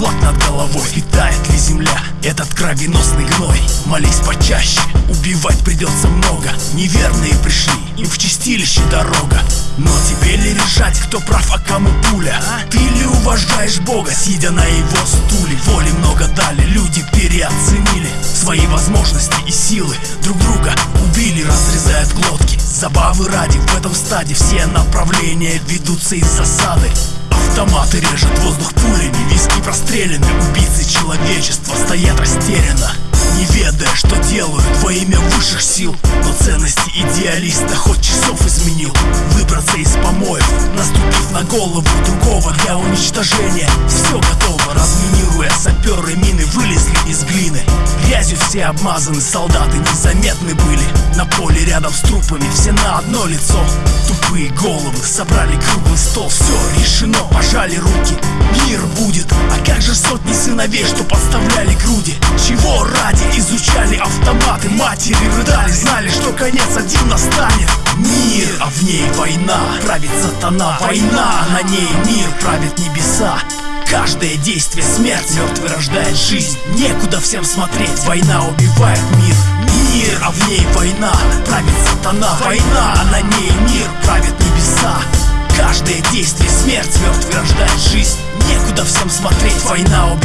над головой. Питает ли земля? Этот кровеносный гной? Молись почаще, убивать придется много. Неверные пришли, им в чистилище дорога. Но тебе ли решать, кто прав, а кому пуля? Ты ли уважаешь Бога, сидя на его стуле? Воли много дали, люди переоценили Свои возможности и силы. Друг друга убили, разрезают глотки. Забавы ради в этом стаде все направления ведутся из засады Автоматы режут воздух пулями, виски прострелены Убийцы человечества стоят растерянно. Не ведая, что делают во имя высших сил. Но ценности идеалиста хоть часов изменил. Выбраться из помоев, наступив на голову другого для уничтожения. Все готово, разминируя саперы мины вылезли из глины Грязью все обмазаны, солдаты незаметны были. На поле рядом с трупами все на одно лицо. Тупые головы собрали круглый стол Все решено, пожали руки Мир будет, а как же сотни сыновей, что подставляли груди? Чего ради изучали автоматы? Матери рыдали, знали, что конец один настанет. Мир, а в ней война. Правит сатана, война, на ней мир Правит небеса Каждое действие смерть, мертвый рождает жизнь. Некуда всем смотреть, война убивает мир. Мир, а в ней война, правит сатана. Война, а на ней мир, правит небеса. Каждое действие смерть, мертвый рождает жизнь. Некуда всем смотреть, война убивает